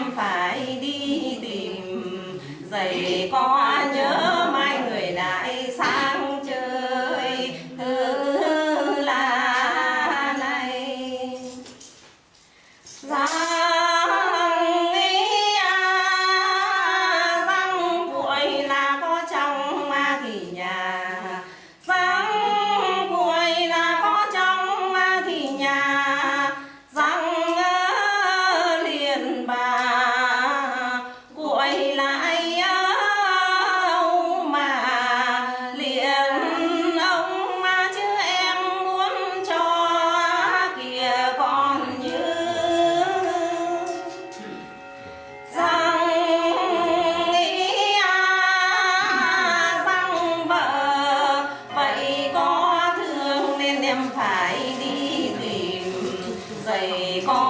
anh phải đi tìm. Giày có nhớ mai người lại sang chơi. Tư la này. Ra em phải đi tìm giày con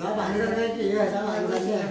老板，你在这儿干几年？老板，你这。